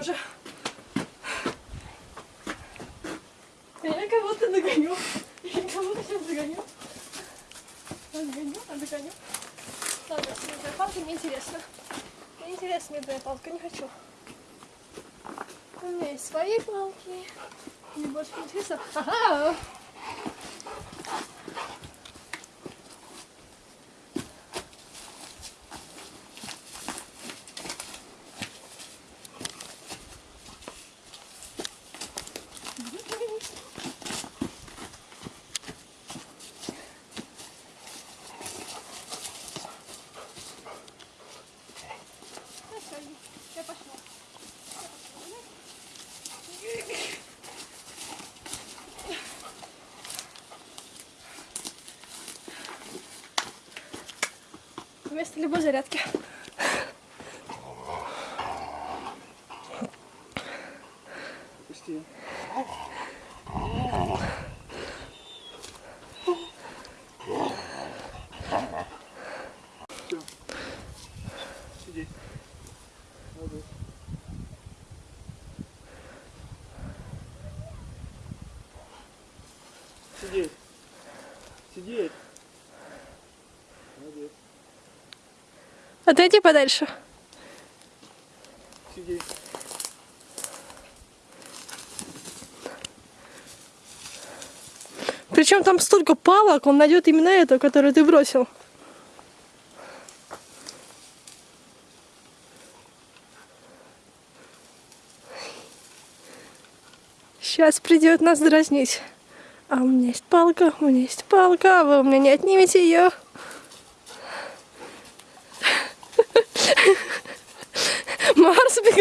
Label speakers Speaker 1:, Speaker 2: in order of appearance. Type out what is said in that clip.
Speaker 1: тоже. Я кого-то догоню. Я кого-то сейчас догоню. Догоню, а догоню. Ладно, медная палка неинтересна. Мне интересна медная палка, не хочу. У меня есть свои палки. Мне больше интересно. Ага! Вместо любой зарядки.
Speaker 2: Пусти. Все. Сиди. Молодец. Сидеть. Сидеть. Молодец.
Speaker 1: Отойди подальше. Причем там столько палок, он найдет именно эту, которую ты бросил. Сейчас придет нас дразнить. А у меня есть палка, у меня есть палка, вы у меня не отнимете ее. ما عرفت بك